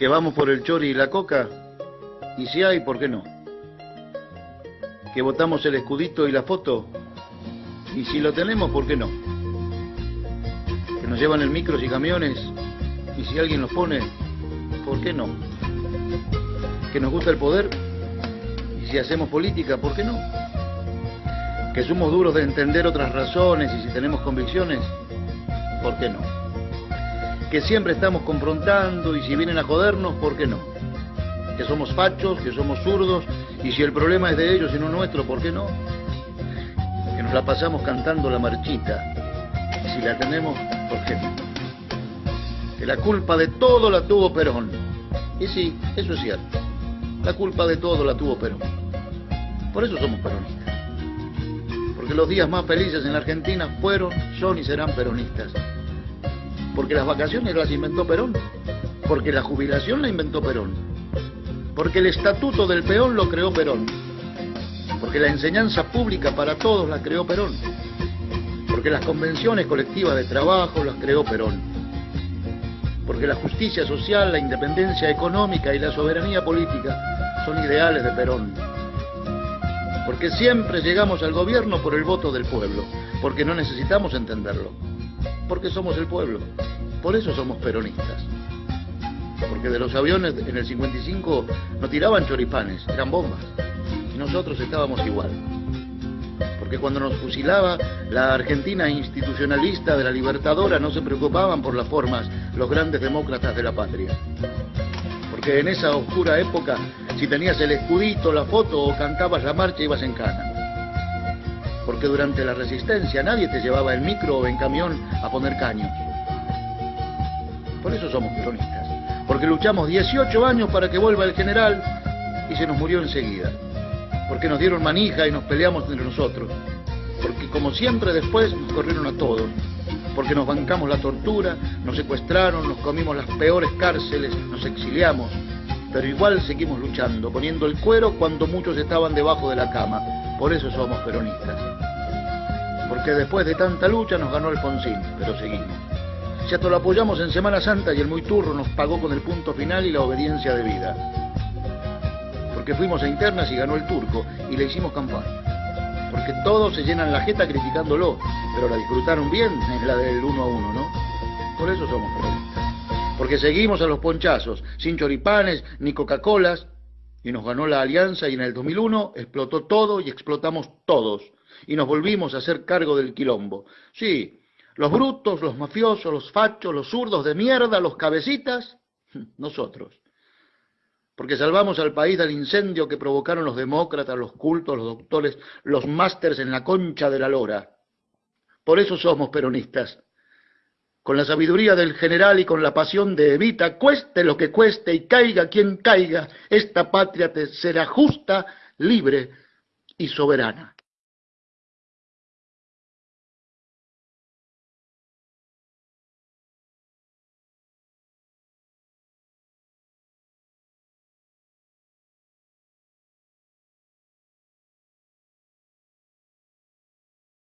que vamos por el chori y la coca, y si hay, ¿por qué no? Que votamos el escudito y la foto, y si lo tenemos, ¿por qué no? Que nos llevan el micros y camiones, y si alguien los pone, ¿por qué no? Que nos gusta el poder, y si hacemos política, ¿por qué no? Que somos duros de entender otras razones y si tenemos convicciones, ¿por qué no? Que siempre estamos confrontando y si vienen a jodernos, ¿por qué no? Que somos fachos, que somos zurdos y si el problema es de ellos y no nuestro, ¿por qué no? Que nos la pasamos cantando la marchita si la tenemos, ¿por qué no? Que la culpa de todo la tuvo Perón. Y sí, eso es cierto. La culpa de todo la tuvo Perón. Por eso somos peronistas porque los días más felices en la Argentina fueron, son y serán peronistas. Porque las vacaciones las inventó Perón, porque la jubilación la inventó Perón, porque el estatuto del peón lo creó Perón, porque la enseñanza pública para todos la creó Perón, porque las convenciones colectivas de trabajo las creó Perón, porque la justicia social, la independencia económica y la soberanía política son ideales de Perón. Porque siempre llegamos al gobierno por el voto del pueblo, porque no necesitamos entenderlo, porque somos el pueblo, por eso somos peronistas. Porque de los aviones en el 55 no tiraban choripanes, eran bombas, y nosotros estábamos igual. Porque cuando nos fusilaba la Argentina institucionalista de la Libertadora no se preocupaban por las formas los grandes demócratas de la patria porque en esa oscura época, si tenías el escudito, la foto o cantabas la marcha, ibas en cana. Porque durante la resistencia nadie te llevaba en micro o en camión a poner caños. Por eso somos peronistas. Porque luchamos 18 años para que vuelva el general y se nos murió enseguida. Porque nos dieron manija y nos peleamos entre nosotros. Porque como siempre después nos corrieron a todos porque nos bancamos la tortura, nos secuestraron, nos comimos las peores cárceles, nos exiliamos, pero igual seguimos luchando, poniendo el cuero cuando muchos estaban debajo de la cama. Por eso somos peronistas. Porque después de tanta lucha nos ganó Alfonsín, pero seguimos. Si hasta lo apoyamos en Semana Santa y el muy turro nos pagó con el punto final y la obediencia de vida. Porque fuimos a internas y ganó el turco y le hicimos campaña porque todos se llenan la jeta criticándolo, pero la disfrutaron bien en la del uno a uno, ¿no? Por eso somos peronistas. Porque seguimos a los ponchazos, sin choripanes ni Coca-Colas, y nos ganó la alianza y en el 2001 explotó todo y explotamos todos, y nos volvimos a hacer cargo del quilombo. Sí, los brutos, los mafiosos, los fachos, los zurdos de mierda, los cabecitas, nosotros porque salvamos al país del incendio que provocaron los demócratas, los cultos, los doctores, los másters en la concha de la lora. Por eso somos peronistas. Con la sabiduría del general y con la pasión de Evita, cueste lo que cueste y caiga quien caiga, esta patria te será justa, libre y soberana.